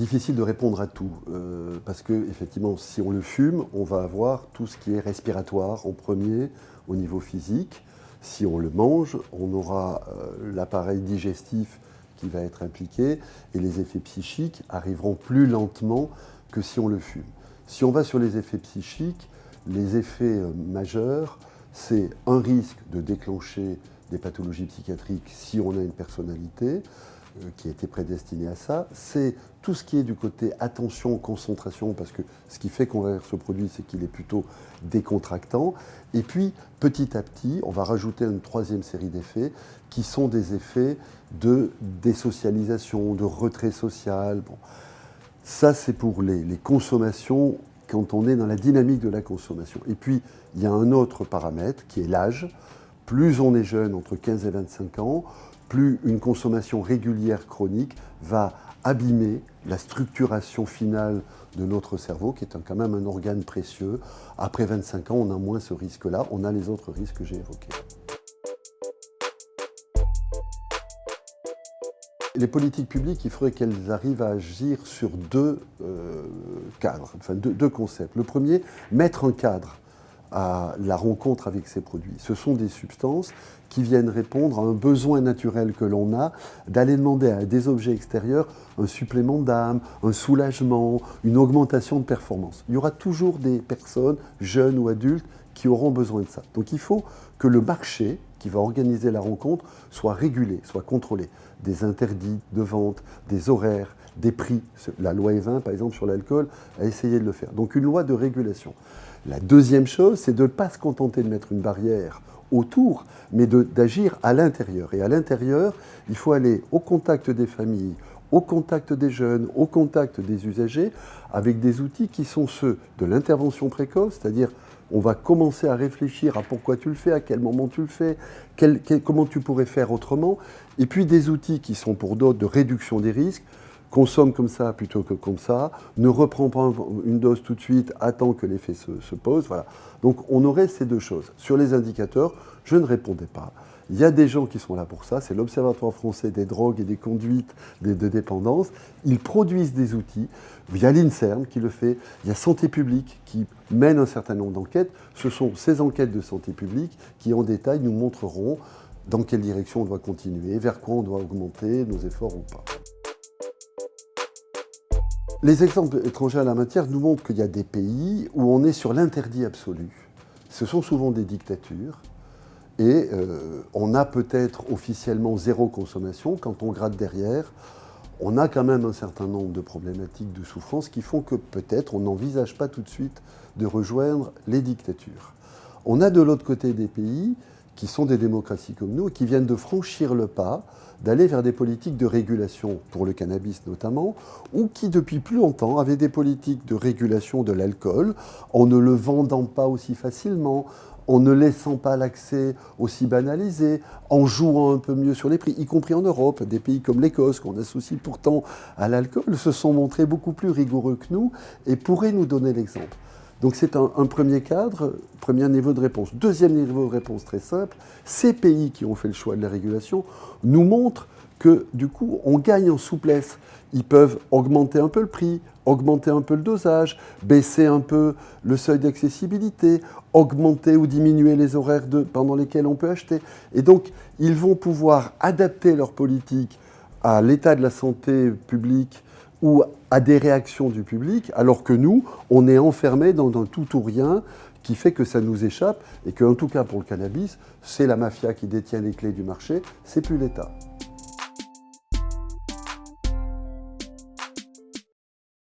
Difficile de répondre à tout, euh, parce que effectivement, si on le fume, on va avoir tout ce qui est respiratoire en premier au niveau physique. Si on le mange, on aura euh, l'appareil digestif qui va être impliqué et les effets psychiques arriveront plus lentement que si on le fume. Si on va sur les effets psychiques, les effets euh, majeurs, c'est un risque de déclencher des pathologies psychiatriques si on a une personnalité, euh, qui a été prédestiné à ça, c'est tout ce qui est du côté attention, concentration, parce que ce qui fait qu'on va ce produit, c'est qu'il est plutôt décontractant. Et puis, petit à petit, on va rajouter une troisième série d'effets, qui sont des effets de désocialisation, de retrait social. Ça, c'est pour les consommations quand on est dans la dynamique de la consommation. Et puis, il y a un autre paramètre qui est l'âge. Plus on est jeune, entre 15 et 25 ans, plus une consommation régulière chronique va abîmer la structuration finale de notre cerveau, qui est quand même un organe précieux. Après 25 ans, on a moins ce risque-là, on a les autres risques que j'ai évoqués. Les politiques publiques, il faudrait qu'elles arrivent à agir sur deux euh, cadres, deux concepts. Le premier, mettre un cadre à la rencontre avec ces produits. Ce sont des substances qui viennent répondre à un besoin naturel que l'on a d'aller demander à des objets extérieurs un supplément d'âme, un soulagement, une augmentation de performance. Il y aura toujours des personnes, jeunes ou adultes, qui auront besoin de ça. Donc il faut que le marché qui va organiser la rencontre soit régulé, soit contrôlé. Des interdits de vente, des horaires, des prix. La loi E20, par exemple, sur l'alcool, a essayé de le faire. Donc une loi de régulation. La deuxième chose, c'est de ne pas se contenter de mettre une barrière autour, mais d'agir à l'intérieur. Et à l'intérieur, il faut aller au contact des familles, au contact des jeunes, au contact des usagers, avec des outils qui sont ceux de l'intervention précoce, c'est-à-dire on va commencer à réfléchir à pourquoi tu le fais, à quel moment tu le fais, comment tu pourrais faire autrement, et puis des outils qui sont pour d'autres de réduction des risques, consomme comme ça plutôt que comme ça, ne reprend pas une dose tout de suite, attend que l'effet se, pose. Voilà. Donc on aurait ces deux choses. Sur les indicateurs, je ne répondais pas. Il y a des gens qui sont là pour ça, c'est l'Observatoire français des drogues et des conduites de dépendance. Ils produisent des outils. Il y a l'INSERM qui le fait, il y a Santé publique qui mène un certain nombre d'enquêtes. Ce sont ces enquêtes de santé publique qui, en détail, nous montreront dans quelle direction on doit continuer, vers quoi on doit augmenter nos efforts ou pas. Les exemples étrangers à la matière nous montrent qu'il y a des pays où on est sur l'interdit absolu. Ce sont souvent des dictatures et euh, on a peut-être officiellement zéro consommation. Quand on gratte derrière, on a quand même un certain nombre de problématiques de souffrance qui font que peut-être on n'envisage pas tout de suite de rejoindre les dictatures. On a de l'autre côté des pays qui sont des démocraties comme nous, qui viennent de franchir le pas, d'aller vers des politiques de régulation, pour le cannabis notamment, ou qui depuis plus longtemps avaient des politiques de régulation de l'alcool, en ne le vendant pas aussi facilement, en ne laissant pas l'accès aussi banalisé, en jouant un peu mieux sur les prix, y compris en Europe. Des pays comme l'Écosse, qu'on associe pourtant à l'alcool, se sont montrés beaucoup plus rigoureux que nous et pourraient nous donner l'exemple. Donc c'est un, premier cadre, premier niveau de réponse. Deuxième niveau de réponse très simple, ces pays qui ont fait le choix de la régulation nous montrent que du coup on gagne en souplesse. Ils peuvent augmenter un peu le prix, augmenter un peu le dosage, baisser un peu le seuil d'accessibilité, augmenter ou diminuer les horaires pendant lesquels on peut acheter. Et donc ils vont pouvoir adapter leur politique à l'état de la santé publique ou à des réactions du public, alors que nous, on est enfermé dans un tout ou rien qui fait que ça nous échappe et que, en tout cas pour le cannabis, c'est la mafia qui détient les clés du marché, c'est plus l'État.